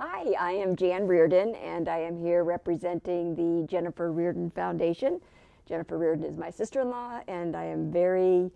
Hi, I am Jan Reardon, and I am here representing the Jennifer Reardon Foundation. Jennifer Reardon is my sister-in-law, and I am very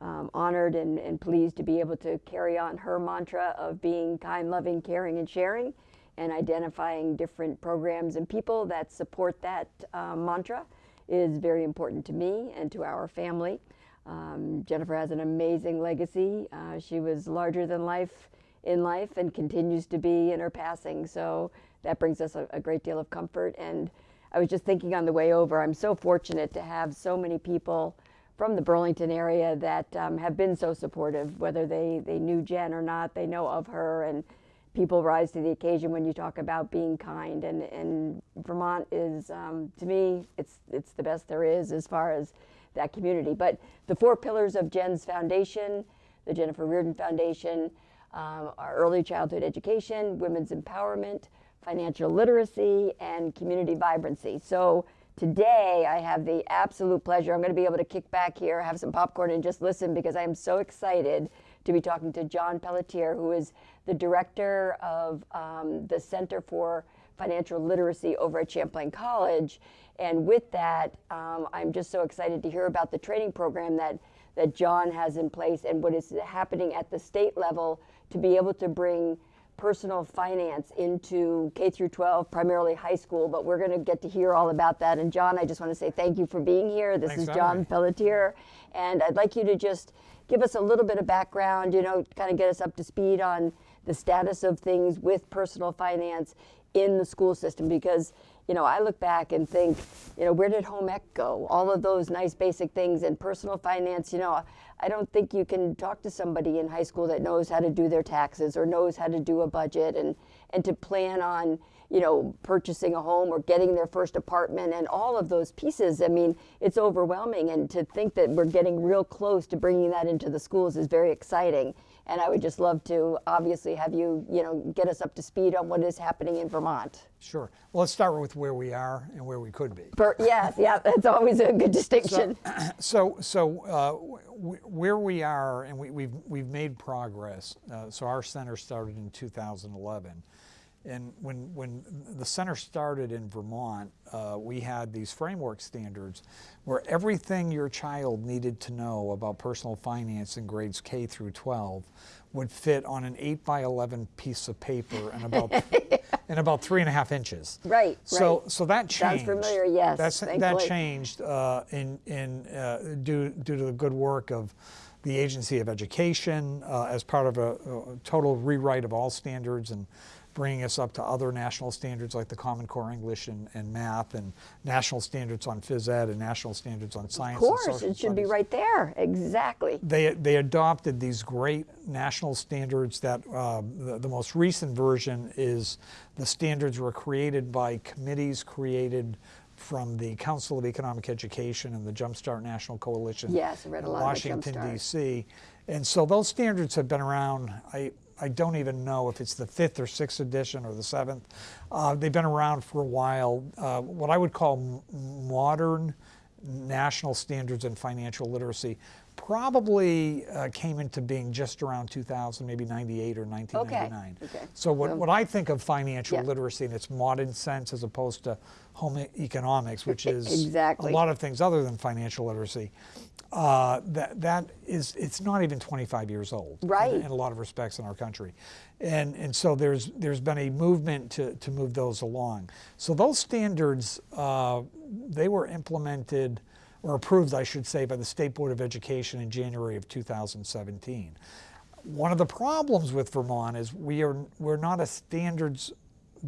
um, honored and, and pleased to be able to carry on her mantra of being kind, loving, caring, and sharing, and identifying different programs and people that support that uh, mantra is very important to me and to our family. Um, Jennifer has an amazing legacy. Uh, she was larger than life in life and continues to be in her passing. So that brings us a, a, great deal of comfort. And I was just thinking on the way over, I'm so fortunate to have so many people from the Burlington area that um, have been so supportive, whether they, they knew Jen or not, they know of her. And people rise to the occasion when you talk about being kind. And, and Vermont is, um, to me, it's, it's the best there is as far as that community. But the four pillars of Jen's foundation, the Jennifer Reardon Foundation, um, are early childhood education, women's empowerment, financial literacy, and community vibrancy. So today I have the absolute pleasure, I'm going to be able to kick back here, have some popcorn, and just listen because I am so excited to be talking to John Pelletier, who is the director of um, the Center for Financial Literacy over at Champlain College. And with that, um, I'm just so excited to hear about the training program that, that John has in place and what is happening at the state level to be able to bring personal finance into K through 12, primarily high school, but we're going to get to hear all about that. And John, I just want to say thank you for being here. This Thanks is John Pelletier, and I'd like you to just give us a little bit of background, you know, kind of get us up to speed on the status of things with personal finance in the school system because you know, I look back and think, you know, where did home ec go? All of those nice basic things and personal finance, you know, I don't think you can talk to somebody in high school that knows how to do their taxes or knows how to do a budget and, and to plan on, you know, purchasing a home or getting their first apartment and all of those pieces. I mean, it's overwhelming. And to think that we're getting real close to bringing that into the schools is very exciting. And I would just love to obviously have you, you know, get us up to speed on what is happening in Vermont. Sure. Well, let's start with where we are and where we could be. For, yes, yeah, that's always a good distinction. So, so, so uh, where we are, and we, have we've, we've made progress. Uh, so our center started in 2011. And when, when the center started in Vermont, uh, we had these framework standards where everything your child needed to know about personal finance in grades K through 12 would fit on an 8 by 11 piece of paper and about and about three and a half inches. Right. So right. so that changed. Sounds familiar. Yes. That's, that changed uh, in in uh, due due to the good work of the Agency of Education uh, as part of a, a total rewrite of all standards and bringing us up to other national standards like the Common Core English and, and Math and national standards on phys ed and national standards on science. Of course, it should studies. be right there. Exactly. They, they adopted these great national standards that uh, the, the most recent version is the standards were created by committees created from the Council of Economic Education and the Jumpstart National Coalition yes, I read a lot Washington, D.C. And so those standards have been around, I, I don't even know if it's the fifth or sixth edition or the seventh. Uh, they've been around for a while. Uh, what I would call modern national standards in financial literacy probably uh, came into being just around 2000, maybe 98 or 1999. Okay. okay. So what, what I think of financial yeah. literacy in its modern sense as opposed to home economics, which is exactly. a lot of things other than financial literacy, uh, that that is it's not even 25 years old right in, in, a lot of respects in our country and and so there's there's been a movement to, to move those along so those standards uh, they were implemented or approved I should say by the State Board of Education in January of 2017 one of the problems with Vermont is we are we're not a standards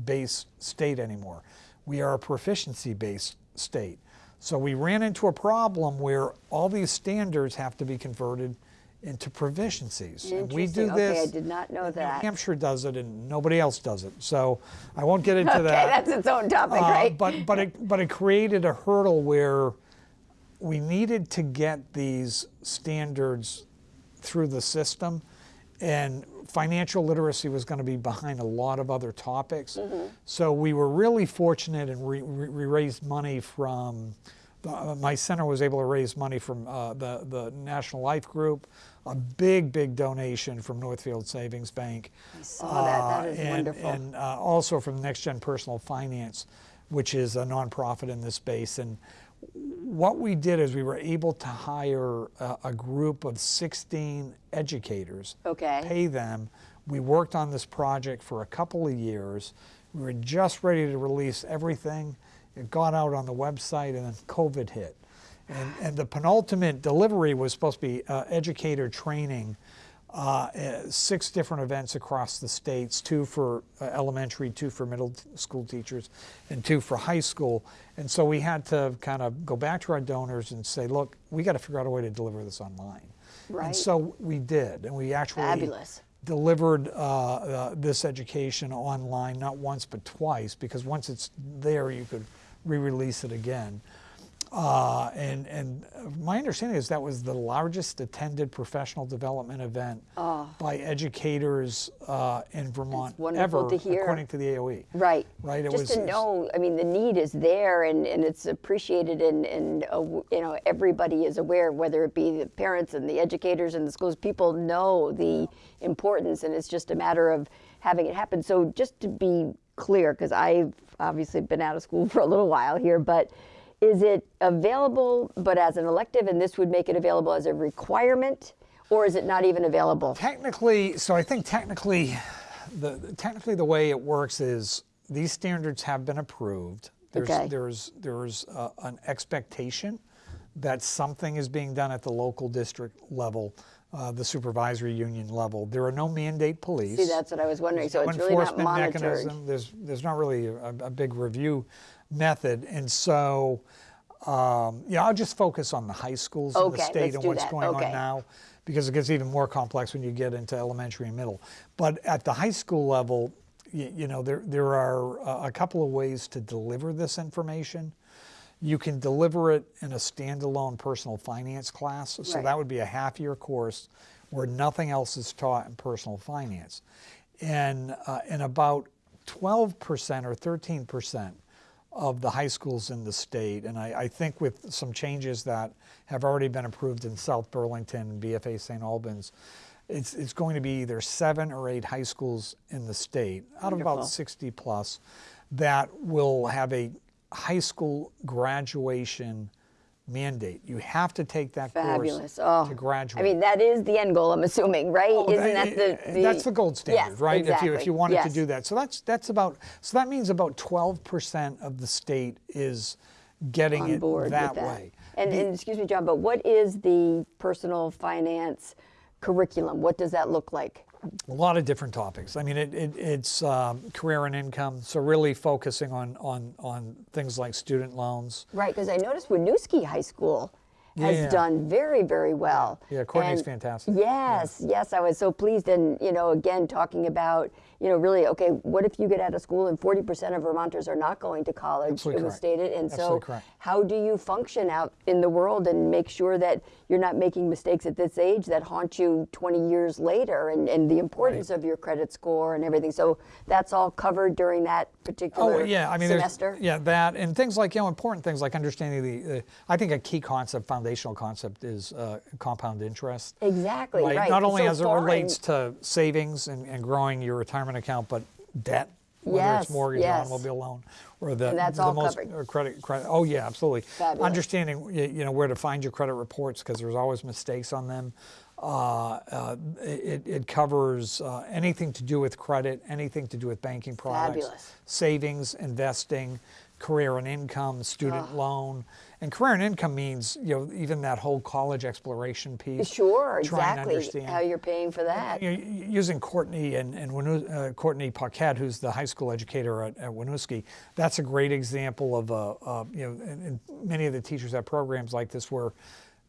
based state anymore we are a proficiency based state so we ran into a problem where all these standards have to be converted into proficiencies. And we do this. Okay, I did not know that. New Hampshire does it, and nobody else does it. So I won't get into okay, that. that's its own topic, uh, right? But but it but it created a hurdle where we needed to get these standards through the system, and financial literacy was going to be behind a lot of other topics. Mm -hmm. So we were really fortunate and we, we raised money from uh, my center was able to raise money from uh, the, the National Life Group, a big, big donation from Northfield Savings Bank. I saw that. That uh, and, wonderful. And uh, also from Next Gen Personal Finance, which is a nonprofit in this space. And what we did is we were able to hire a, a group of 16 educators, Okay. pay them. We worked on this project for a couple of years. We were just ready to release everything. It got out on the website, and then COVID hit. And, and the penultimate delivery was supposed to be uh, educator training, uh, uh, six different events across the states, two for uh, elementary, two for middle school teachers, and two for high school. And so we had to kind of go back to our donors and say, look, we got to figure out a way to deliver this online. Right. And so we did, and we actually Fabulous. delivered uh, uh, this education online not once but twice because once it's there you could re-release it again. Uh, and and my understanding is that was the largest attended professional development event by educators uh, in Vermont Oh. ever, to hear. according to the AOE. Right. Right, it Just was- to know, I mean, the need is there and, and it's appreciated and, and uh, you know, everybody is aware, whether it be the parents and the educators and the schools, people know the importance and it's just a matter of having it happen. So just to be clear, because I've obviously been out of school for a little while here, but is it available but as an elective and this would make it available as a requirement? Or is it not even available? Technically, so I think technically, the technically the way it works is these standards have been approved. There's Okay. there's there's uh, an expectation that something is being done at the local district level, uh, the supervisory union level. There are no mandate police. See, that's what I was wondering. So no it's really not monitored. mechanism. There's there's not really a, a big review method, and so um, yeah, I'll just focus on the high schools in the state and what's that. going Okay. on now, because it gets even more complex when you get into elementary and middle. But at the high school level, you, you know, there there are a couple of ways to deliver this information. You can deliver it in a standalone personal finance class. So Right. that would be a half year course where nothing else is taught in personal finance. And, uh, and about 12% or 13% of the high schools in the state, and I, I think with some changes that have already been approved in South Burlington BFA St. Albans, it's, it's going to be either seven or eight high schools in the state, out of about 60 plus, that will have a high school graduation mandate. You have to take that Fabulous. course Oh, to graduate. I mean, that is the end goal, I'm assuming, right? Oh, Isn't that- that the, the that's the gold standard, Yes, right? If you if you wanted to do that, so that's that's about so that means about twelve percent of the state is getting on it board that, that. way. And, and excuse me, John, but what is the personal finance curriculum? What does that look like? A lot of different topics. I mean, it, it, it's um, career and income, so really focusing on on on things like student loans. Right, because I noticed Winooski High School has Yeah. done very, very well. Yeah, Courtney's And fantastic. Yes, yes, I was so pleased. And, you know, again, talking about, you know, really, okay, what if you get out of school and 40% of Vermonters are not going to college? Absolutely it was correct. stated. And Absolutely so, correct. how do you function out in the world and make sure that you're not making mistakes at this age that haunt you 20 years later and, and the importance of your credit score and everything? So, that's all covered during that particular Oh yeah, I mean, semester? yeah that and things like you know important things like understanding the. Uh, I think a key concept, foundational concept, is uh, compound interest. Exactly, right. Not only so as it relates to savings and, and growing your retirement account, but debt, whether Yes, it's mortgage, yes. or automobile loan, or the, the most covered. credit credit. Oh yeah, absolutely. Fabulous. Understanding you know where to find your credit reports because there's always mistakes on them. Uh, uh, it, it covers uh, anything to do with credit, anything to do with banking products, Fabulous. savings, investing, career and income, student loan, and career and income means you know even that whole college exploration piece. Sure, exactly. understand How you're paying for that. you know, using Courtney and, and uh, Courtney Paquette, who's the high school educator at, at Winooski, that's a great example of, uh, uh, you know, and, and many of the teachers have programs like this where,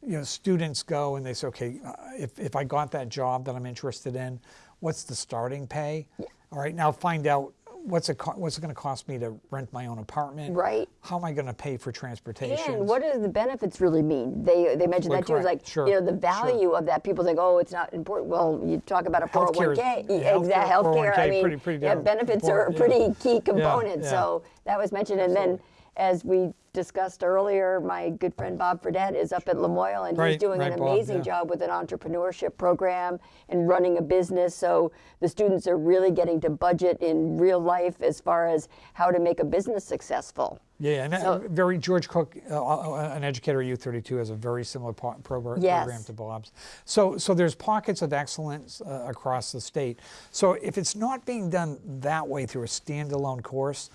you know, students go and they say, okay, uh, if, if I got that job that I'm interested in, what's the starting pay? All right, now find out what's it, what's it going to cost me to rent my own apartment? Right. How am I going to pay for transportation? And what do the benefits really mean? They they mentioned that too. Correct. like Sure, you know the sure. value of that. People think, oh, it's not important. Well, you talk about a Healthcare is- 401k, yeah, exact healthcare. I oh mean, pretty- pretty yeah, benefits are a pretty yeah. key component. yeah. So that was mentioned, and then as we discussed earlier, my good friend Bob Fredette is up at Lamoille and he's Right, doing an right, Bob, amazing yeah. job with an entrepreneurship program and running a business. So the students are really getting to budget in real life as far as how to make a business successful. Yeah, and So- very George Cook, uh, uh, an educator at U32, has a very similar po- program, Yes. program to Bob's. So, so there's pockets of excellence uh, across the state. So if it's not being done that way through a standalone course,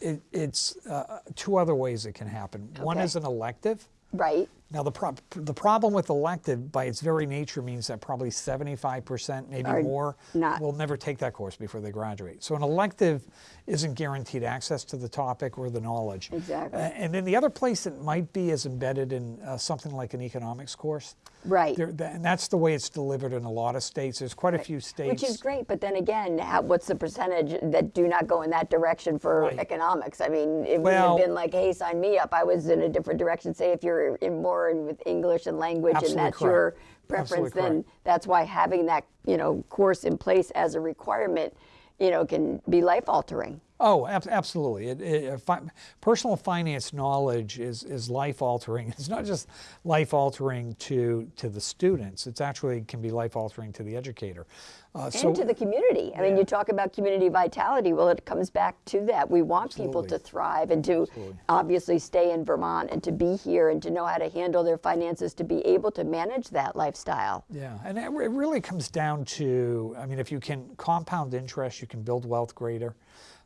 it, it's uh, two other ways it can happen. One is an elective. Right? Now the prob- the problem with elective, by its very nature, means that probably 75%, maybe Are more, not. will never take that course before they graduate. So an elective isn't guaranteed access to the topic or the knowledge. Exactly. Uh, and then the other place it might be is embedded in uh, something like an economics course. Right. There, th- and that's the way it's delivered in a lot of states. There's quite a few states. Which is great, but then again, how, what's the percentage that do not go in that direction for Right. economics? I mean, it would have been like, hey, sign me up. I was in a different direction. Say if you're in more in with English and language, Absolutely and that's your preference, Absolutely then correct. that's why having that you know course in place as a requirement, you know, can be life altering. Oh, ab- absolutely. It, it, uh, fi- personal finance knowledge is, is life altering. It's not just life altering to, to the students, it's actually can be life altering to the educator. Uh, so, and to the community. I mean, you talk about community vitality. Well, it comes back to that. We want people to thrive and to Absolutely. obviously stay in Vermont and to be here and to know how to handle their finances to be able to manage that lifestyle. yeah, and it, it really comes down to I mean, if you can compound interest, you can build wealth greater.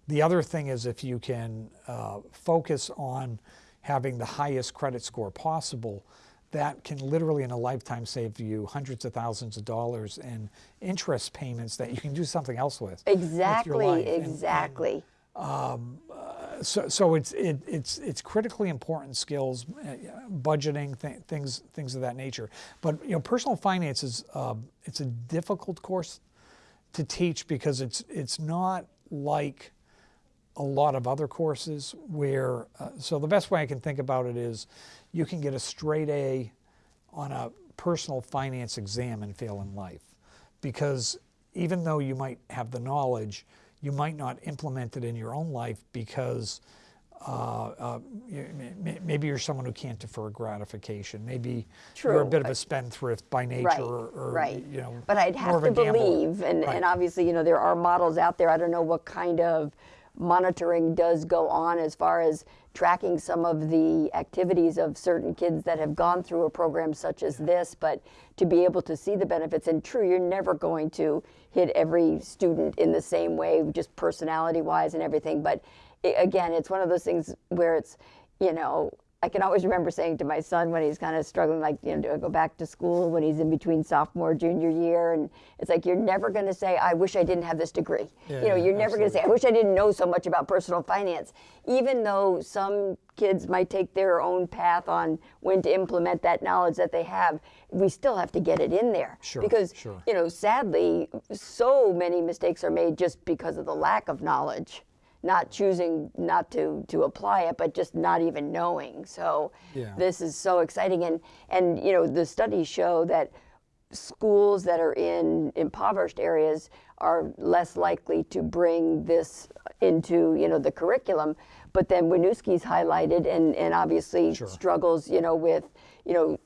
The other thing is if you can uh, focus on having the highest credit score possible, that can literally in a lifetime save you hundreds of thousands of dollars in interest payments that you can do something else with. with Exactly. And- and exactly. so, so it's it, it's it's critically important skills, uh, budgeting th- things things of that nature. But you know, personal finance is uh, it's a difficult course to teach because it's it's not like a lot of other courses where. Uh, so the best way I can think about it is, you can get a straight A on a personal finance exam and fail in life, because even though you might have the knowledge, you might not implement it in your own life because uh, uh, maybe you're someone who can't defer gratification. Maybe you're a bit of a spendthrift by nature, Right, or, or, right. you know, But I'd have to believe, and, Right. and obviously, you know, there are models out there. I don't know what kind of monitoring does go on as far as tracking some of the activities of certain kids that have gone through a program such as this, but to be able to see the benefits. And true, you're never going to hit every student in the same way, just personality wise and everything. But i again, it's one of those things where it's, you know, I can always remember saying to my son when he's kind of struggling, like, you know, do I go back to school when he's in between sophomore, junior year? And it's like, you're never going to say, I wish I didn't have this degree. you know, you're never going to say, I wish I didn't know so much about personal finance. Even though some kids might take their own path on when to implement that knowledge that they have, we still have to get it in there. Sure, because, sure. you know, sadly, so many mistakes are made just because of the lack of knowledge not choosing not to to apply it but just not even knowing so Yeah. this is so exciting and and you know the studies show that schools that are in impoverished areas are less likely to bring this into you know the curriculum but then Winooski's highlighted and and obviously Sure. struggles you know with you know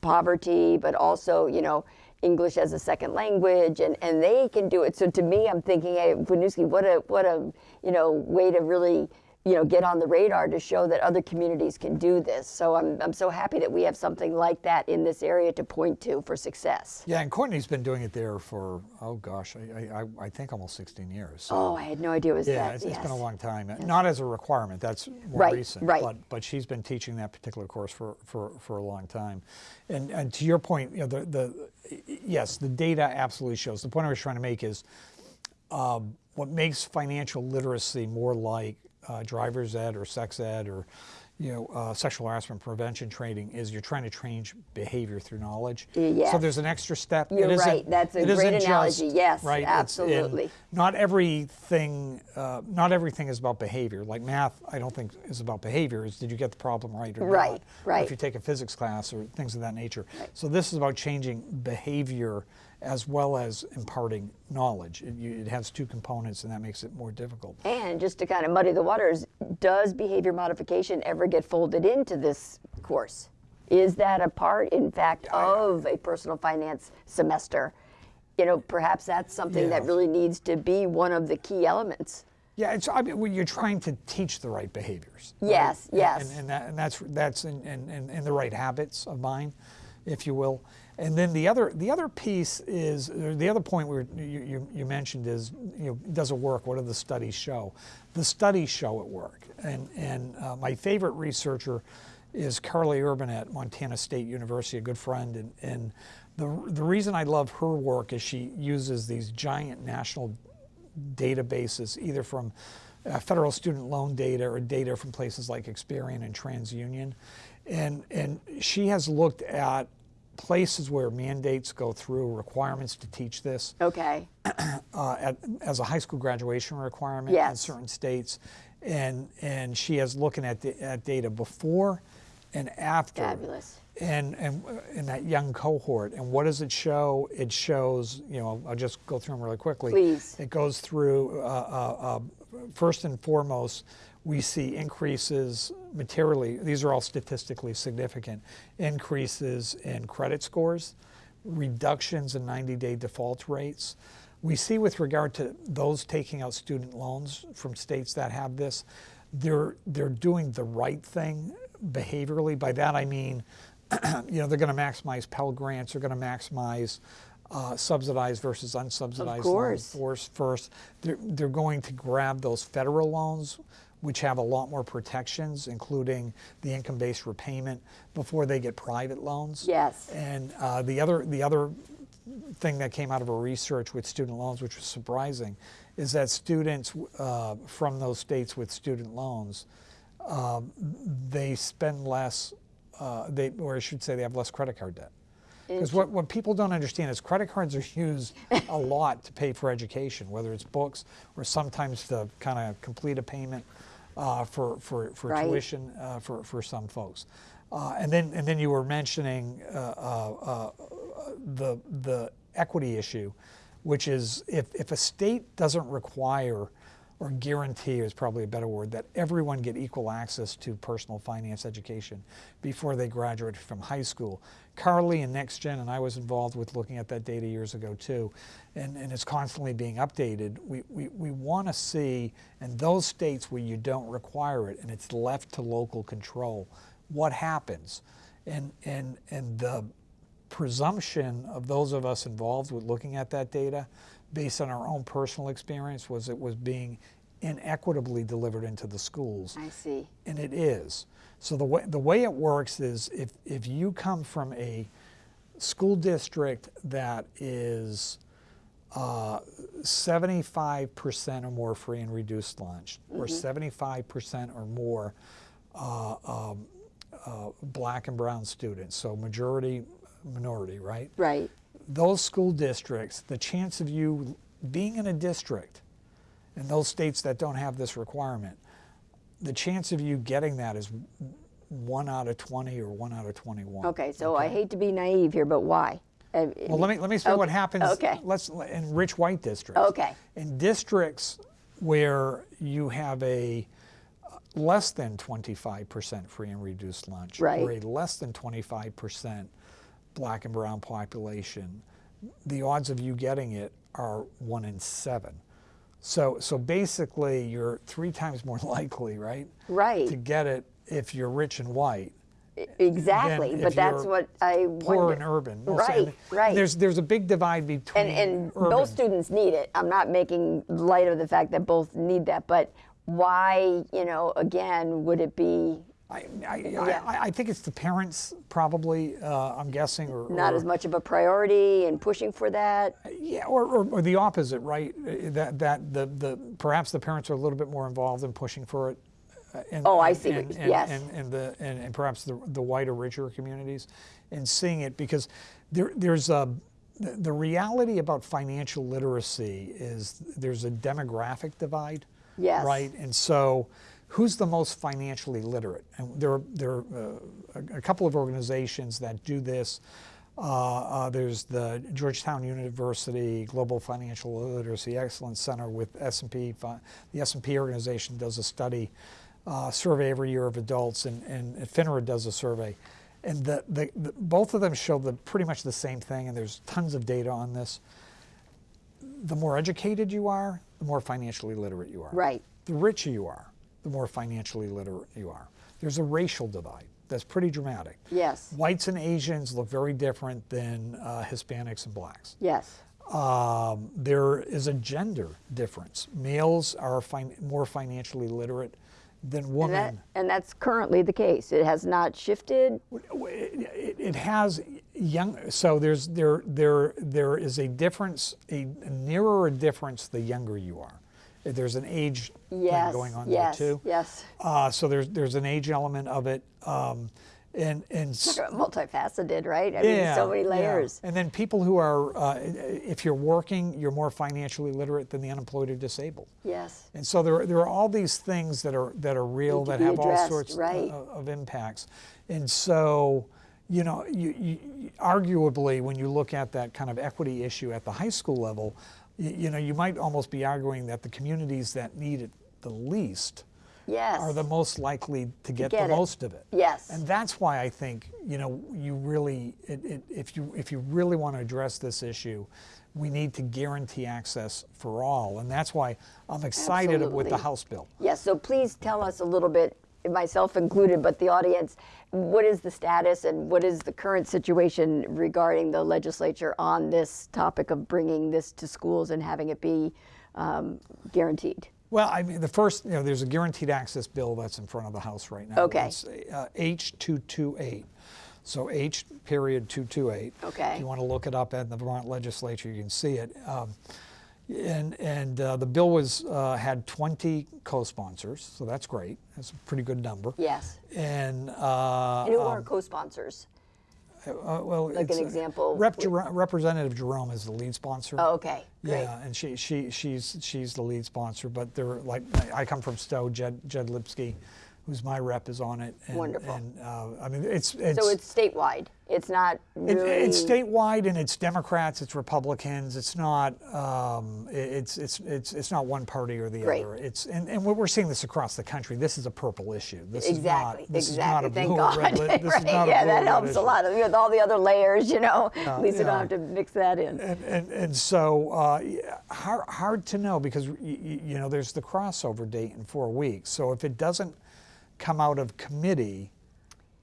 poverty but also you know English as a second language and, and they can do it. So to me I'm thinking hey Winooski what a what a you know way to really you know get on the radar to show that other communities can do this so I'm, I'm so happy that we have something like that in this area to point to for success Yeah, and Courtney's been doing it there for oh gosh, I, I, I think almost 16 years. So, oh I had no idea it was yeah, that it's, it's been a long time. Not as a requirement. That's more Right, recent. right. But but she's been teaching that particular course for, for, for a long time. And and to your point, you know, the the yes, the data absolutely shows. The point I was trying to make is um, what makes financial literacy more like uh, driver's ed or sex ed or you know uh, sexual harassment prevention training is you're trying to change behavior through knowledge. Yes. So there's an extra step. You're right. That's a great analogy. just- Yes, right. Absolutely. not everything. Uh, not everything is about behavior. Like math, I don't think is about behavior. Is did you get the problem right or Right, not? Or right. if you take a physics class or things of that nature. So this is about changing behavior as well as imparting knowledge. It, you, it has two components, and that makes it more difficult. And just to kind of muddy the waters, does behavior modification ever get folded into this course? Is that a part, in fact, oh, of a personal finance semester? You know, perhaps that's something that really needs to be one of the key elements. Yeah, it's, I mean, well, you're trying to teach the right behaviors. Yes, And- yes. And, and, that, and that's that's in, in, in, in the right habits of mind, if you will. And then the other the other piece is the other point where you, you, you mentioned is you know does it work? What do the studies show? The studies show it work. And and uh, my favorite researcher is Carly Urban at Montana State University, a good friend. And, and the the reason I love her work is she uses these giant national databases, either from uh, federal student loan data or data from places like Experian and TransUnion. And, and she has looked at places where mandates go through, requirements to teach this Okay. uh, at, as a high school graduation requirement in certain states. And, and she has looking at, the, at data before and after Fabulous. and and in that young cohort and what does it show it shows you know i'll just go through them really quickly Please. it goes through uh, uh, uh, first and foremost we see increases materially. These are all statistically significant. Increases in credit scores reductions in 90-day default rates. We see with regard to those taking out student loans from states that have this they're they're doing the right thing behaviorally. By that i mean you know they're going to maximize pell grants they're going to maximize uh, subsidized versus unsubsidized loans first first they're, they're going to grab those federal loans which have a lot more protections including the income-based repayment before they get private loans Yes. and uh, the other the other thing that came out of our research with student loans, which was surprising, is that students uh, from those states with student loans, um, they spend less, uh, they, or I should say, they have less credit card debt. Because what, what people don't understand is credit cards are used a lot to pay for education, whether it's books or sometimes to kind of complete a payment uh, for, for, for Right. tuition uh, for, for some folks. Uh, and then and then you were mentioning uh, uh, uh, the the equity issue, which is if, if a state doesn't require or guarantee is probably a better word that everyone get equal access to personal finance education before they graduate from high school. Carly and NextGen and I was involved with looking at that data years ago too, and, and it's constantly being updated. We, we, we want to see in those states where you don't require it and it's left to local control, what happens? And, and, and the presumption of those of us involved with looking at that data based on our own personal experience was it was being inequitably delivered into the schools I see. and it is so the way the way it works is if if you come from a school district that is uh, 75% or more free and reduced lunch or 75% or more uh, um, uh, black and brown students so majority minority right Right. those school districts, the chance of you being in a district in those states that don't have this requirement, the chance of you getting that is one out of 20 or one out of 21. Okay, so I hate to be naive here, but why? Uh, Well, let me let me explain what happens. okay. Let's in rich white districts. Okay. In districts where you have a less than 25% free and reduced lunch, right. or a less than 25% black and brown population, the odds of you getting it are one in seven. So, so basically, you're three times more likely, right? Right. To get it if you're rich and white Exactly, but that's what I poor wonder. and urban. Right, and right. There's there's a big divide between And, and urban. both students need it. I'm not making light of the fact that both need that, but why, you know, again, would it be I, I, Yeah. I, I think it's the parents probably. Uh, I'm guessing, or not or, as much of a priority and pushing for that? Yeah, or, or, or the opposite, right? Uh, That that the, the perhaps the parents are a little bit more involved in pushing for it. uh, Oh, I see what And, and, yes. and, and the and, and perhaps the the whiter, richer communities, and seeing it because there there's a the, the reality about financial literacy is there's a demographic divide. Yes. Right, and so. Who's the most financially literate? And there, are- there are uh, a, a couple of organizations that do this. Uh, uh, there's the Georgetown University Global Financial Literacy Excellence Center with S&P. The S&P organization does a study, uh, survey every year of adults, and, and FINRA does a survey. And the, the, the, both of them show the, pretty much the same thing, and there's tons of data on this. The more educated you are, the more financially literate you are. Right. The richer you are, the more financially literate you are. There's a racial divide that's pretty dramatic. Yes. Whites and Asians look very different than uh, Hispanics and blacks. Yes. Um, there is a gender difference. Males are fin- more financially literate than And, women. that, and that's currently the case. It has not shifted. it, it has young so there's there there there is a difference a, nearer a difference the younger you are there's an age thing Yes. going on yes. there too Yes. uh, so there's there's an age element of it um, and and Multifaceted, right? I mean, so many yeah. layers. and then people who are uh, if you're working you're more financially literate than the unemployed or disabled Yes. and so there, there are all these things that are that are real that have all sorts right. of, of impacts. And so, you know, you, you- arguably, when you look at that kind of equity issue at the high school level, you, know, you might almost be arguing that the communities that need it the least Yes. are the most likely to get, get the it. most of it. Yes. And that's why I think you know you really it, it, if you if you really want to address this issue, we need to guarantee access for all, and that's why I'm excited with the House bill. Yes, so please tell us a little bit, myself included, but the audience, what is the status and what is the current situation regarding the legislature on this topic of bringing this to schools and having it be um, guaranteed? Well, I mean, the first, you know, there's a guaranteed access bill that's in front of the House right now. Okay. It's uh, H228. So H period 228. Okay. If you want to look it up at the Vermont legislature, you can see it. Um, and and uh, the bill was uh, had 20 co-sponsors, so that's great. That's a pretty good number. Yes. And, uh, And who are co-sponsors? uh, well, Like an uh, example? Rep. Jer- Representative Jerome is the lead sponsor. Oh, okay, great. Yeah, and she, she she's she's the lead sponsor, but they're like I come from Stowe. Jed Jed Lipsky, who's my rep, is on it. And, Wonderful. And uh, I mean, it's it's So it's statewide. It's not it- it's statewide, and it's Democrats, it's Republicans. It's not um, it- it's it's it's it's not one party or the Great. other. It's and, and we're seeing this across the country. This is a purple issue. This Exactly, is not this exactly. is not a blue God. red. This right. is not a yeah, blue that helps issue. a lot. With all the other layers, you know, at least you don't have to mix that in. And, and, and so uh, hard, hard to know because y- y- you know there's the crossover date in four weeks. So if it doesn't come out of committee,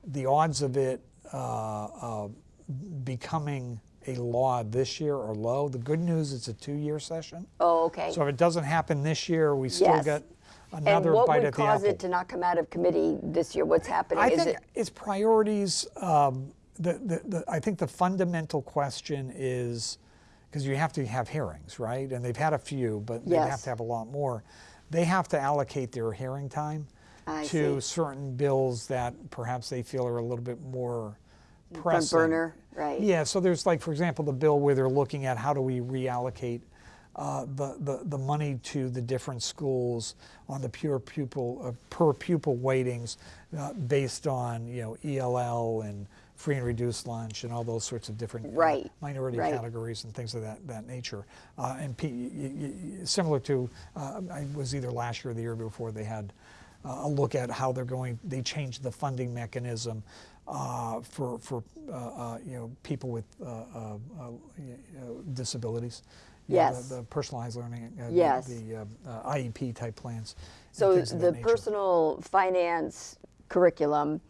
the odds of it uh, uh, becoming a law this year are low. The good news it's a two-year session. Oh, okay. So if it doesn't happen this year, we still Yes. get another bite at the apple. And what would cause it to not come out of committee this year? What's happening? I Is think it its priorities. Um, the, the, the, I think the fundamental question is because you have to have hearings, right? And they've had a few, but they have to have a lot more. They have to allocate their hearing time I to see. certain bills that perhaps they feel are a little bit more front pressing. burner, right? Yeah, so there's like, for example, the bill where they're looking at how do we reallocate uh, the, the, the money to the different schools on the pure pupil, uh, per pupil weightings uh, based on, you know, ELL and free and reduced lunch and all those sorts of different uh, Right, minority right. categories and things of that, that nature. Uh, and P, y- y- y- similar to, uh, I was either last year or the year before, they had a look at how they're going, they changed the funding mechanism uh, for, for uh, uh, you know, people with uh, uh, uh, disabilities. You know, Yes. the, the personalized learning, uh, the- Yes. the, uh, uh, IEP type plans. So the personal finance curriculum,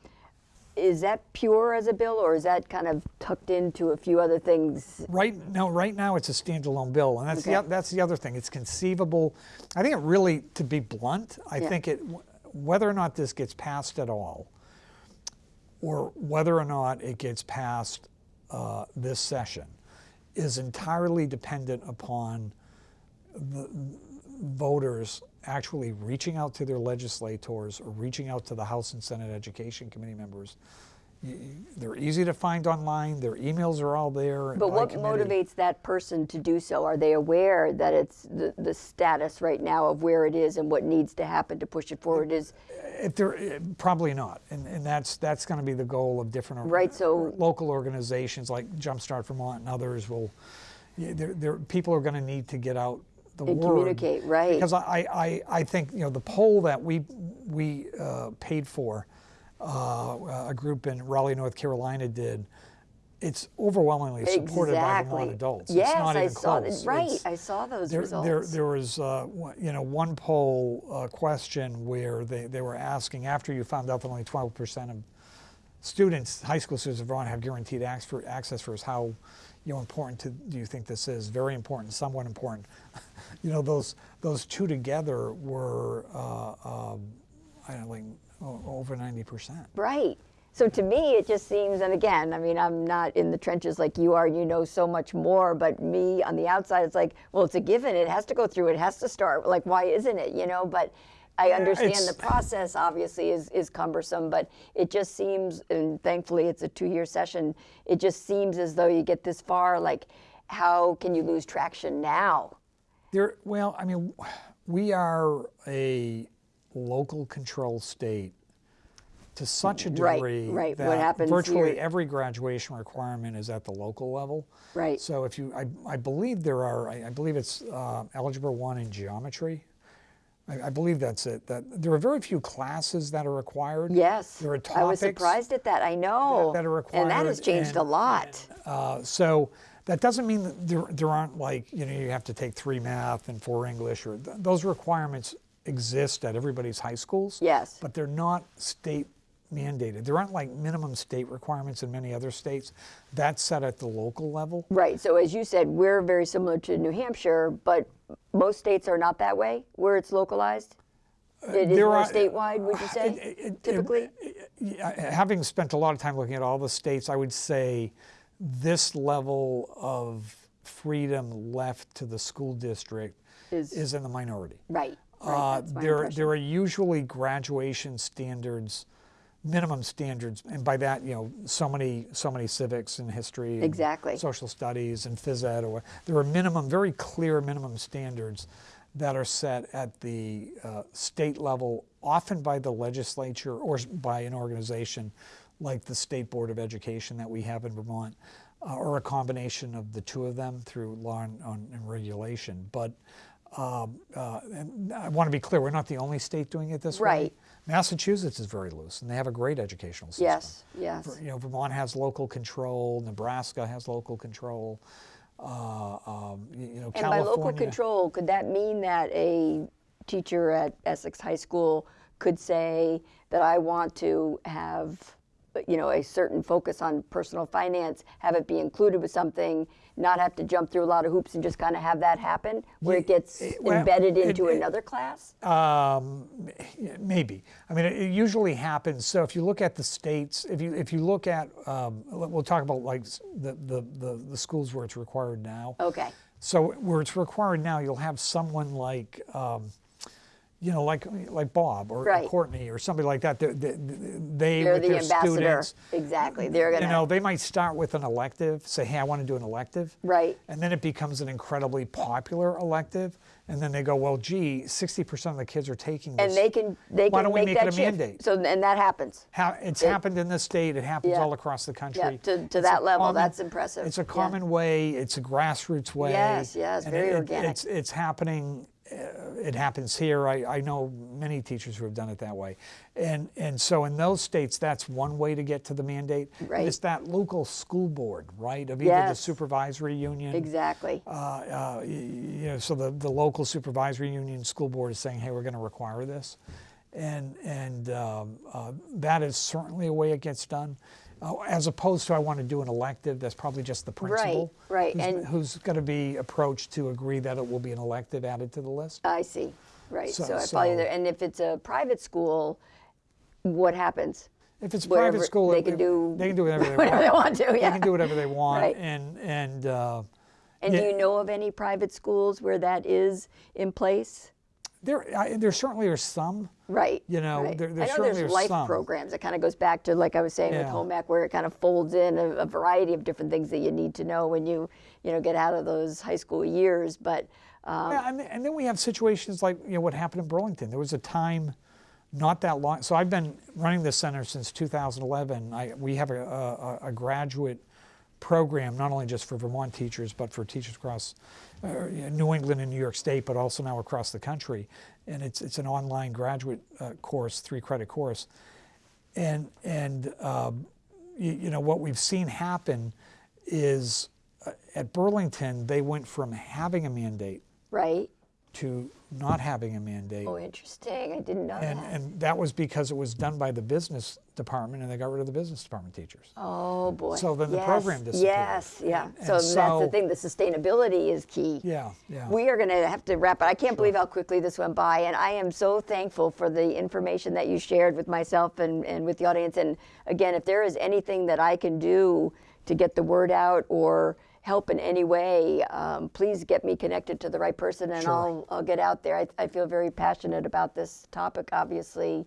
is that pure as a bill or is that kind of tucked into a few other things? Right now, right now it's a standalone bill, and that's the Okay. oth- that's the other thing. It's conceivable. I think it really, to be blunt, I Yeah. think it whether or not this gets passed at all, or whether or not it gets passed uh, this session, is entirely dependent upon the voters actually reaching out to their legislators or reaching out to the House and Senate Education Committee members they're easy to find online. Their emails are all there. But what motivates that person to do so? Are they aware that it's the, the status right now of where it is and what needs to happen to push it forward is If they're eh, probably not, and and that's that's going to be the goal of different Right, so- local organizations like Jumpstart Vermont and others will. They're, they're, people are going to need to get out the And word communicate, right. Because I, I, I think you know the poll that we we uh, paid for, uh, a group in Raleigh, North Carolina did. It's overwhelmingly supported by Vermont exactly? adults. Yes, it's not I even saw close. Right, It's- I saw those there, results. there, there was, uh, one- you know, one poll uh, question where they, they were asking after you found out that only 12% of students, high school students in Vermont, have guaranteed access for us, how, you know, important to, do you think this is? Very important, somewhat important. you know, those those two together were, uh, um, I don't know, like over 90%. Right. So to me, it just seems, and again, I mean, I'm not in the trenches like you are, you know so much more, but me on the outside, it's like, well, it's a given. It has to go through, it has to start. Like, why isn't it, you know? But I understand it's- the process obviously is, is cumbersome, but it just seems, and thankfully it's a two year session, it just seems as though you get this far, like, how can you lose traction now? There, well, I mean, we are a local control state to such a degree right. What that happens virtually here- every graduation requirement is at the local level. Right. So if you, I, I believe there are, I, I believe it's uh, Algebra 1 in geometry. I, I believe that's it. That There are very few classes that are required. Yes. There are topics. I was surprised at that. I know. that are required. And that has changed a and- lot. Uh, so that doesn't mean that there, there aren't like, you know, you have to take three math and four English or th- those requirements exist at everybody's high schools. Yes. But they're not state mandated. There aren't like minimum state requirements in many other states. That's set at the local level. Right. So as you said, we're very similar to New Hampshire, but most states are not that way, where it's localized. Uh, it is there more are- statewide, would you uh, say? It- it- typically. Uh, having spent a lot of time looking at all the states, I would say this level of freedom left to the school district Is- is in the minority. right. Right. Uh, there, there are usually graduation standards, minimum standards, and by that, you know, so many, so many civics and history, and Exactly. social studies and phys ed, or there are minimum, very clear minimum standards that are set at the uh, state level, often by the legislature or by an organization like the State Board of Education that we have in Vermont, uh, or a combination of the two of them through law and, on- and regulation. But um, uh, and I want to be clear, we're not the only state doing it this way. Right. Massachusetts is very loose, and they have a great educational system. Yes. Yes. You know, Vermont has local control, Nebraska has local control, uh, um, you know, And by local control, could that mean that a teacher at Essex High School could say that I want to have, you know, a certain focus on personal finance, have it be included with something, not have to jump through a lot of hoops and just kind of have that happen, where it gets it- well, embedded into it- another class? Um, maybe. I mean, it, it usually happens. So if you look at the states, if you if you look at, um, we'll talk about like the, the the the schools where it's required now. Okay. So where it's required now, you'll have someone like, um, you know, like like Bob or Right. Courtney or somebody like that. They, they, they They're with the their ambassador. students, Exactly. They're gonna, you to. know, they might start with an elective, say, hey, I want to do an elective. Right. And then it becomes an incredibly popular elective. And then they go, well, gee, 60% of the kids are taking this. and they can they Why can don't we make make it a shift. mandate? So and that happens. Ha- it's happened in this state. It happens Yeah. all across the country. Yeah, to- to that level, that's impressive. It's a Yeah. common way. It's a grassroots way. Yes, yes, very it- organic. It's it's happening. It happens here. I, I know many teachers who have done it that way, and and so in those states, that's one way to get to the mandate. Right. It's that local school board, right, of either the supervisory union. Exactly. Uh, uh, you know, so the, the local supervisory union school board is saying, hey, we're going to require this. And, and um, uh, that is certainly a way it gets done. Uh, as opposed to, I want to do an elective, that's probably just the principal. right, Who's, and- who's going to be approached to agree that it will be an elective added to the list. I see. Right. So, So- I follow you so- there. And if it's a private school, what happens? If it's a Whatever- private school, they can do they can do whatever they whatever want. they want to. Yeah. They can do whatever they want. Right. And, and uh, and yeah. do you know of any private schools where that is in place? There, I, there certainly are some. Right. You know, right. there- there I know certainly there's life some. programs. It kind of goes back to, like I was saying with Yeah. home ec, where it kind of folds in a, a variety of different things that you need to know when you, you know, get out of those high school years. But um, Yeah, and, and then we have situations like you know what happened in Burlington. There was a time, not that long. So I've been running this center since 2011. I, we have a, a, a graduate program not only just for Vermont teachers but for teachers across uh, New England and New York State, but also now across the country. And it's it's an online graduate uh, course, three credit course. And and um, you, you know what we've seen happen is uh, at Burlington they went from having a mandate right. to not having a mandate. Oh, interesting. I didn't know and, that. and that was because it was done by the business department and they got rid of the business department teachers. Oh boy. So then the program disappeared. Yes, yeah. And so, that's the thing. The sustainability is key. Yeah, yeah. We are going to have to wrap it. I can't believe how quickly this went by, and I am so thankful for the information that you shared with myself and, and with the audience. And again, if there is anything that I can do to get the word out or help in any way, um, please get me connected to the right person, and Sure. I'll I'll get out there. I, I feel very passionate about this topic, obviously.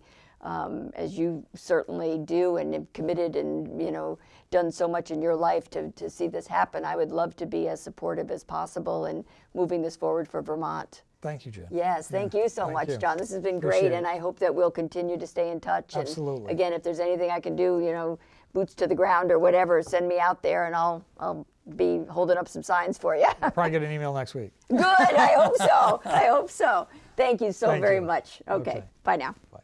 Um, as you certainly do, and have committed, and you know, done so much in your life to, to see this happen. I would love to be as supportive as possible in moving this forward for Vermont. Thank you, Jen. Yes, thank you so thank much, you. John. This has been Appreciate great, it. and I hope that we'll continue to stay in touch. And Absolutely. again, if there's anything I can do, you know, boots to the ground or whatever, send me out there, and I'll I'll be holding up some signs for you. Probably get an email next week. Good. I hope so. I hope so. Thank you so Thank very you. much. Okay. Okay. Bye now. Bye.